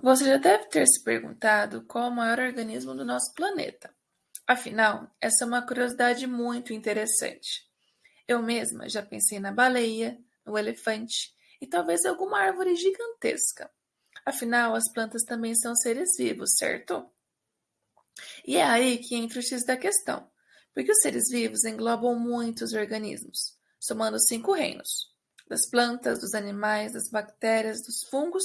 Você já deve ter se perguntado qual o maior organismo do nosso planeta. Afinal, essa é uma curiosidade muito interessante. Eu mesma já pensei na baleia, no elefante e talvez alguma árvore gigantesca. Afinal, as plantas também são seres vivos, certo? E é aí que entra o X da questão, porque os seres vivos englobam muitos organismos, somando cinco reinos: das plantas, dos animais, das bactérias, dos fungos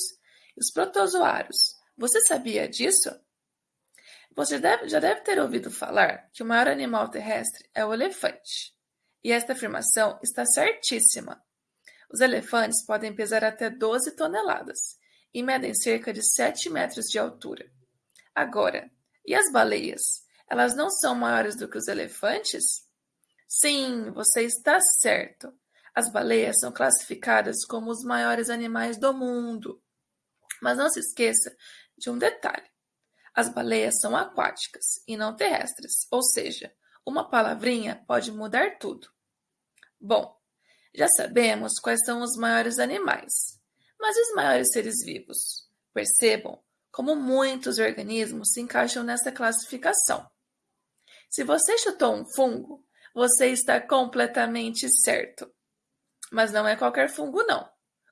os protozoários. Você sabia disso? Você deve, já deve ter ouvido falar que o maior animal terrestre é o elefante. E esta afirmação está certíssima. Os elefantes podem pesar até 12 toneladas e medem cerca de 7 metros de altura. Agora, e as baleias? Elas não são maiores do que os elefantes? Sim, você está certo. As baleias são classificadas como os maiores animais do mundo. Mas não se esqueça de um detalhe: as baleias são aquáticas e não terrestres, ou seja, uma palavrinha pode mudar tudo. Bom, já sabemos quais são os maiores animais, mas os maiores seres vivos? Percebam como muitos organismos se encaixam nessa classificação. Se você chutou um fungo, você está completamente certo. Mas não é qualquer fungo, não.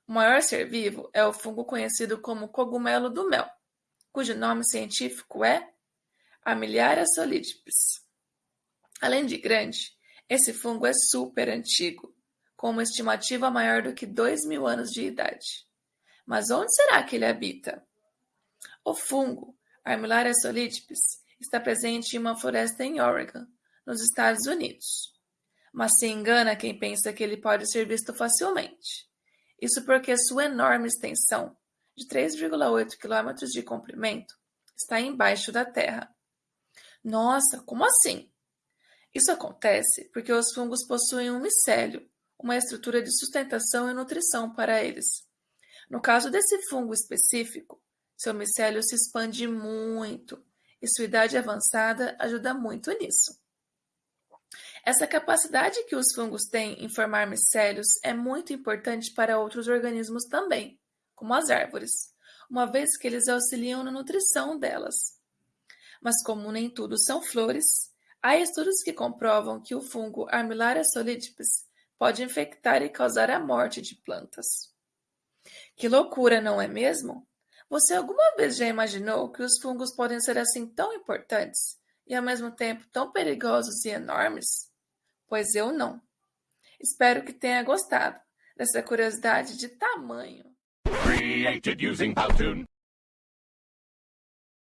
O maior ser vivo é o fungo conhecido como cogumelo do mel, cujo nome científico é Armillaria solidipes. Além de grande, esse fungo é super antigo, com uma estimativa maior do que dois mil anos de idade. Mas onde será que ele habita? O fungo Armillaria solidipes está presente em uma floresta em Oregon, nos Estados Unidos. Mas se engana quem pensa que ele pode ser visto facilmente. Isso porque sua enorme extensão, de 3,8 km de comprimento, está embaixo da terra. Nossa, como assim? Isso acontece porque os fungos possuem um micélio, uma estrutura de sustentação e nutrição para eles. No caso desse fungo específico, seu micélio se expande muito e sua idade avançada ajuda muito nisso. Essa capacidade que os fungos têm em formar micélios é muito importante para outros organismos também, como as árvores, uma vez que eles auxiliam na nutrição delas. Mas como nem tudo são flores, há estudos que comprovam que o fungo Armillaria solidipes pode infectar e causar a morte de plantas. Que loucura, não é mesmo? Você alguma vez já imaginou que os fungos podem ser assim tão importantes e ao mesmo tempo tão perigosos e enormes? Pois eu não. Espero que tenha gostado dessa curiosidade de tamanho. Created using.